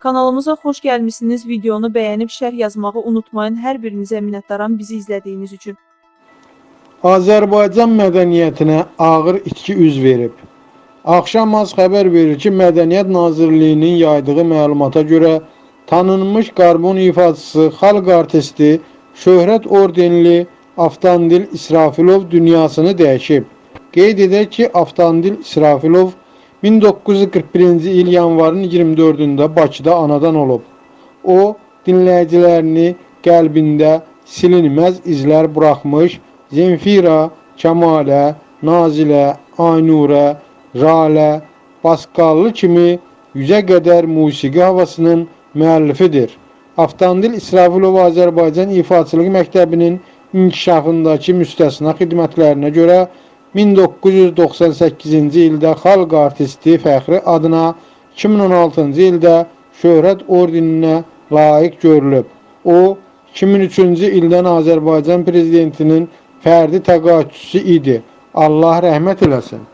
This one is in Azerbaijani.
Kanalımıza xoş gəlmisiniz. Videonu bəyənib şərh yazmağı unutmayın. Hər birinizə minnətdaram bizi izlədiyiniz üçün. Azərbaycan mədəniyyətinə ağır itki üz verib. Axşam az xəbər verir ki, Mədəniyyət Nazirliyinin yaydığı məlumata görə tanınmış qarbon ifaçısı, xalq artisti, şöhrət ordenli Avtandil İsrafilov dünyasını dəyişib. Qeyd edək ki, Avtandil İsrafilov 1941-ci il yanvarın 24-də Bakıda anadan olub. O, dinləyicilərini qəlbində silinməz izlər buraxmış, Zemfira, Kəmalə, Nazilə, Aynurə, Ralə, Basqallı kimi yüzə qədər musiqi havasının müəllifidir. Avtandil İsrafilov Azərbaycan İfaçılıq Məktəbinin inkişafındakı müstəsna xidmətlərinə görə 1998-ci ildə xalq artisti fəxri adına, 2016-cı ildə şöhrət ordeninə layiq görülüb. O, 2003-cü ildən Azərbaycan prezidentinin fərdi təqaüdçüsü idi. Allah rəhmət eləsin.